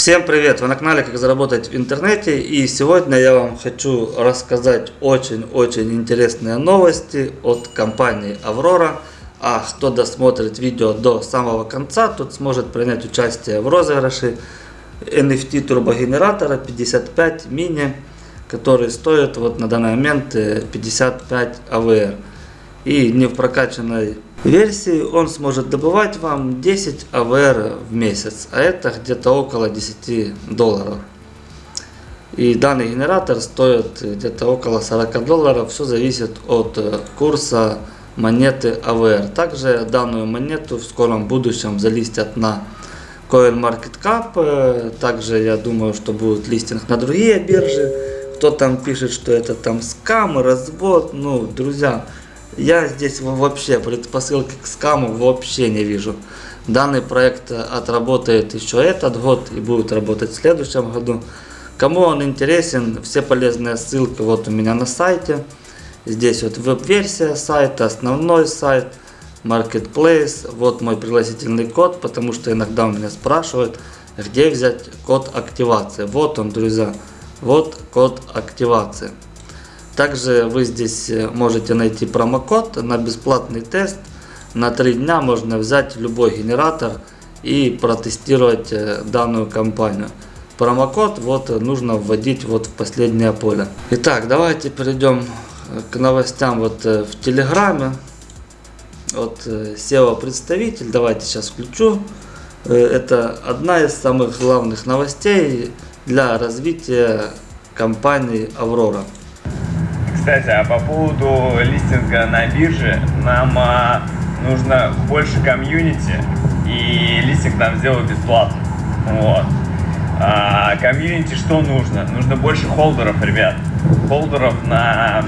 Всем привет! Вы на канале Как заработать в интернете и сегодня я вам хочу рассказать очень-очень интересные новости от компании Аврора. А кто досмотрит видео до самого конца, тот сможет принять участие в розыгрыше NFT турбогенератора 55 мини, который стоит вот на данный момент 55 AVR. И не в прокачанной версии он сможет добывать вам 10 АВР в месяц, а это где-то около 10 долларов. И данный генератор стоит где-то около 40 долларов, все зависит от э, курса монеты АВР. Также данную монету в скором будущем залистят на CoinMarketCap, э, также я думаю, что будет листинг на другие биржи. Кто там пишет, что это там скам, развод, ну, друзья, я здесь вообще предпосылки к скаму вообще не вижу. Данный проект отработает еще этот год и будет работать в следующем году. Кому он интересен, все полезные ссылки вот у меня на сайте. Здесь вот веб-версия сайта, основной сайт, Marketplace. Вот мой пригласительный код, потому что иногда у меня спрашивают, где взять код активации. Вот он, друзья, вот код активации. Также вы здесь э, можете найти промокод на бесплатный тест. На 3 дня можно взять любой генератор и протестировать э, данную компанию. Промокод вот нужно вводить вот в последнее поле. Итак, давайте перейдем э, к новостям вот в Телеграме. Вот SEO представитель, давайте сейчас включу. Это одна из самых главных новостей для развития компании Аврора. Кстати, а по поводу листинга на бирже, нам а, нужно больше комьюнити, и листинг нам сделают бесплатно. Вот. А, комьюнити что нужно? Нужно больше холдеров, ребят. Холдеров на,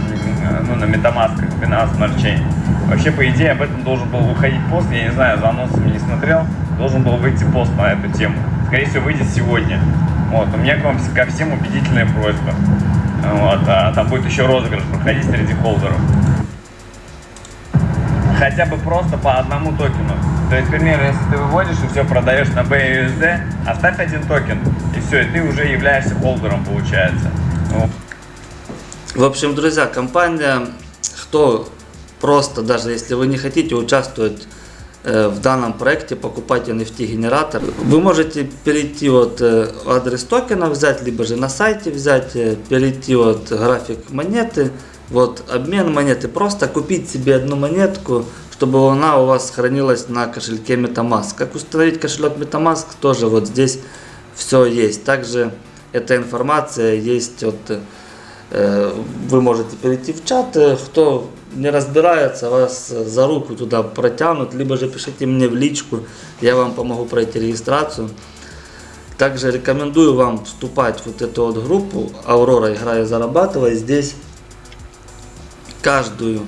ну, на Metamask, Binance Smart Chain. Вообще, по идее, об этом должен был выходить пост, я не знаю, за анонсами не смотрел, должен был выйти пост на эту тему. Скорее всего, выйдет сегодня. Вот, у меня к вам ко всем убедительная просьба. Вот, а там будет еще розыгрыш проходить среди холдеров. Хотя бы просто по одному токену. То есть, к примеру, если ты выводишь и все продаешь на BUSD, оставь один токен, и все, и ты уже являешься холдером, получается. Ну. В общем, друзья, компания, кто просто, даже если вы не хотите участвовать в данном проекте покупать NFT генератор. Вы можете перейти вот э, адрес токена взять, либо же на сайте взять, э, перейти вот график монеты, вот обмен монеты, просто купить себе одну монетку, чтобы она у вас хранилась на кошельке MetaMask. Как установить кошелек MetaMask, тоже вот здесь все есть. Также эта информация есть от вы можете перейти в чат, кто не разбирается, вас за руку туда протянут, либо же пишите мне в личку, я вам помогу пройти регистрацию. Также рекомендую вам вступать в вот эту вот группу Аврора играя зарабатывая. Здесь каждую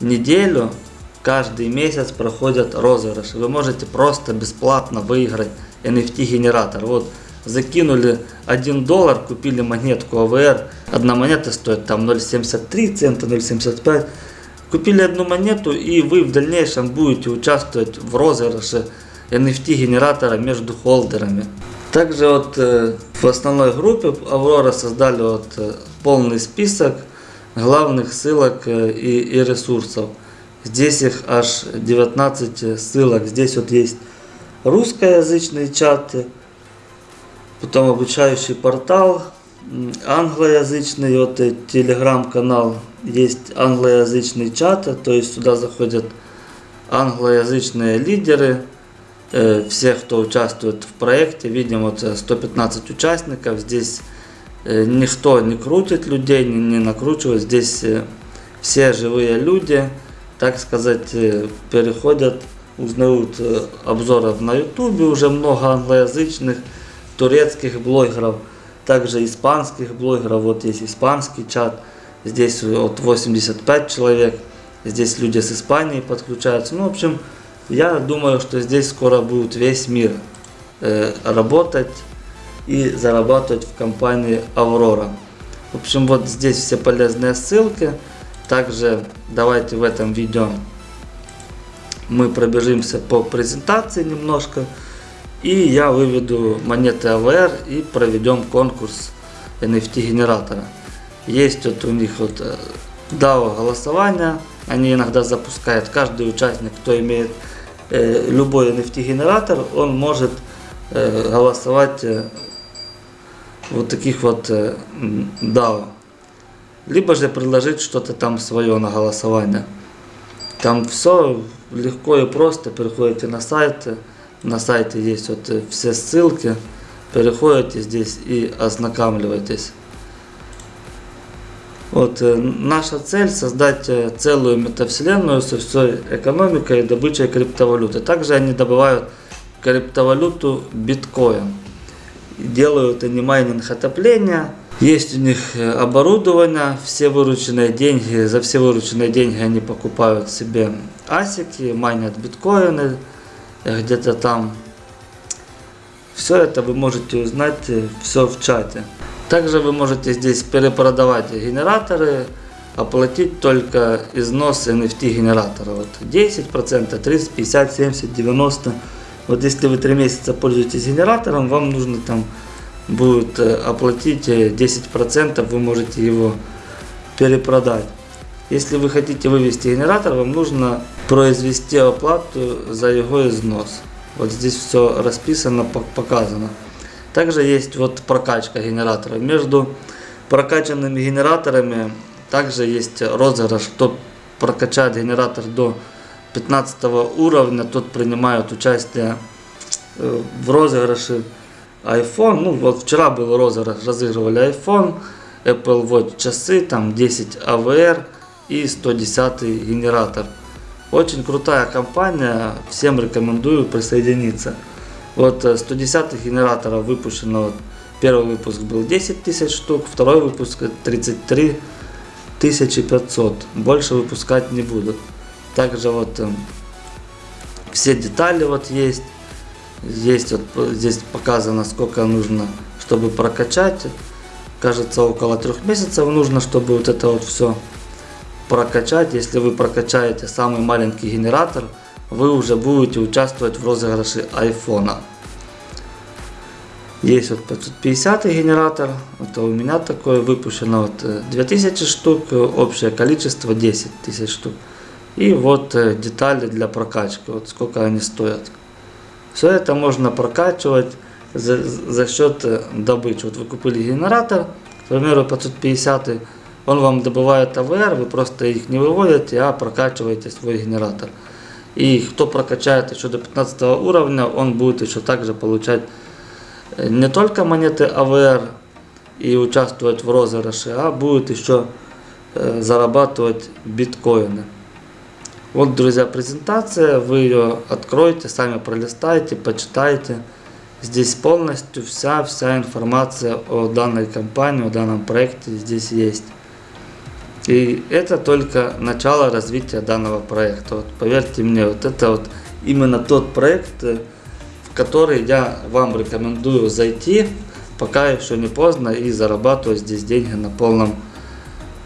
неделю, каждый месяц проходят розыгрыши. Вы можете просто бесплатно выиграть NFT генератор. Вот закинули 1 доллар, купили монетку АВР. Одна монета стоит там 0,73 цента, 0,75. Купили одну монету и вы в дальнейшем будете участвовать в розыгрыше NFT генератора между холдерами. Также вот э, в основной группе Аврора создали вот э, полный список главных ссылок э, и, и ресурсов. Здесь их аж 19 ссылок. Здесь вот есть русскоязычные чаты, потом обучающий портал, англоязычный вот телеграм-канал, есть англоязычный чат, то есть сюда заходят англоязычные лидеры, э, все, кто участвует в проекте, видим вот 115 участников, здесь э, никто не крутит людей, не, не накручивает, здесь э, все живые люди, так сказать, переходят, узнают обзоров на ютубе, уже много англоязычных, турецких блогеров, также испанских блогеров, вот есть испанский чат, здесь вот 85 человек, здесь люди с Испании подключаются. Ну, в общем, я думаю, что здесь скоро будет весь мир э, работать и зарабатывать в компании Аврора. В общем, вот здесь все полезные ссылки. Также давайте в этом видео мы пробежимся по презентации немножко. И я выведу монеты AVR и проведем конкурс NFT генератора. Есть вот у них вот э, DAO голосование, они иногда запускают, каждый участник, кто имеет э, любой NFT генератор, он может э, голосовать э, вот таких вот э, DAO. Либо же предложить что-то там свое на голосование. Там все легко и просто, переходите на сайт, на сайте есть вот э, все ссылки, переходите здесь и ознакомливайтесь. Вот, э, наша цель создать э, целую метавселенную со всей экономикой и добычей криптовалюты. Также они добывают криптовалюту биткоин. Делают они майнинг отопления. Есть у них оборудование, все вырученные деньги, за все вырученные деньги они покупают себе асики, майнят биткоины где-то там. Все это вы можете узнать все в чате. Также вы можете здесь перепродавать генераторы, оплатить только износ NFT генератора. Вот 10%, 30, 50, 70, 90. Вот если вы 3 месяца пользуетесь генератором, вам нужно там будет э, оплатить 10%, вы можете его перепродать. Если вы хотите вывести генератор, вам нужно произвести оплату за его износ. Вот здесь все расписано, показано. Также есть вот прокачка генератора. Между прокачанными генераторами также есть розыгрыш. Кто прокачает генератор до 15 уровня, тот принимает участие э, в розыгрыше iPhone. Ну вот вчера был розыгрыш, разыгрывали iPhone, Apple Watch часы, там 10 AVR и 110 генератор. Очень крутая компания, всем рекомендую присоединиться. Вот 110 э, генераторов выпущено, вот, первый выпуск был 10 тысяч штук, второй выпуск 33 500. Больше выпускать не будут. Также вот э, все детали вот есть. Есть вот здесь показано сколько нужно, чтобы прокачать. Кажется около трех месяцев нужно, чтобы вот это вот все прокачать. Если вы прокачаете самый маленький генератор, вы уже будете участвовать в розыгрыше айфона. Есть вот 550 генератор, это у меня такой выпущено вот 2000 э, штук, общее количество 10 тысяч штук. И вот э, детали для прокачки, вот сколько они стоят. Все это можно прокачивать за, за счет э, добычи. Вот вы купили генератор, к примеру 550, он вам добывает АВР, вы просто их не выводите, а прокачиваете свой генератор. И кто прокачает еще до 15 уровня, он будет еще также получать э, не только монеты АВР и участвовать в розыгрыше, а будет еще э, зарабатывать биткоины. Вот, друзья, презентация, вы ее откроете, сами пролистайте, почитайте. Здесь полностью вся, вся информация о данной компании, о данном проекте здесь есть. И это только начало развития данного проекта. Вот поверьте мне, вот это вот именно тот проект, э, в который я вам рекомендую зайти, пока еще не поздно, и зарабатывать здесь деньги на полном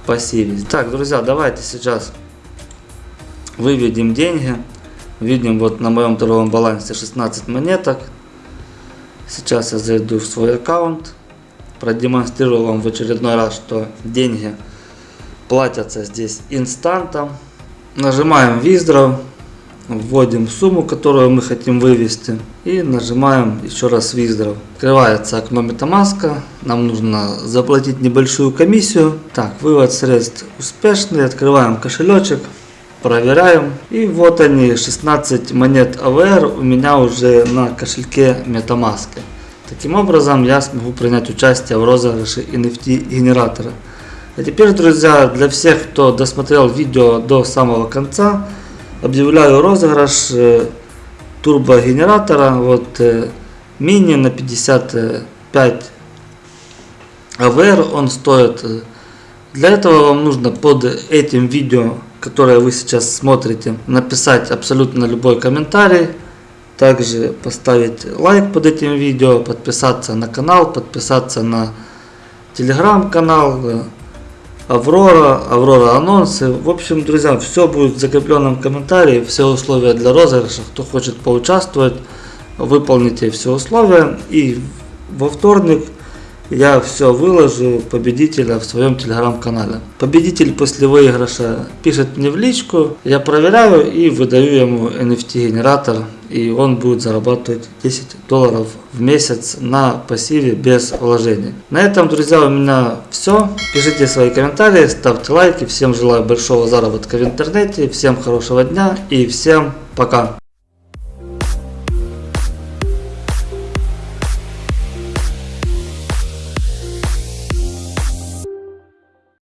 пассиве. Так, друзья, давайте сейчас выведем деньги. Видим вот на моем торговом балансе 16 монеток. Сейчас я зайду в свой аккаунт, продемонстрирую вам в очередной раз, что деньги платятся здесь инстантом. Нажимаем Withdraw, вводим сумму, которую мы хотим вывести и нажимаем еще раз Withdraw. Открывается окно MetaMask, нам нужно заплатить небольшую комиссию. Так, вывод средств успешный, открываем кошелечек. Проверяем. И вот они, 16 монет AVR у меня уже на кошельке MetaMask. Таким образом я смогу принять участие в розыгрыше NFT генератора. А теперь, друзья, для всех, кто досмотрел видео до самого конца, объявляю розыгрыш э, турбогенератора. Вот э, мини на 55 АВР он стоит. Для этого вам нужно под этим видео, которое вы сейчас смотрите, написать абсолютно любой комментарий. Также поставить лайк под этим видео, подписаться на канал, подписаться на телеграм-канал, Аврора, Аврора анонсы. В общем, друзья, все будет в закрепленном комментарии, все условия для розыгрыша. Кто хочет поучаствовать, выполните все условия и во вторник я все выложу победителя в своем телеграм-канале. Победитель после выигрыша пишет мне в личку, я проверяю и выдаю ему NFT генератор и он будет зарабатывать 10 долларов в месяц на пассиве без вложений. На этом, друзья, у меня все. Пишите свои комментарии, ставьте лайки. Всем желаю большого заработка в интернете, всем хорошего дня и всем пока.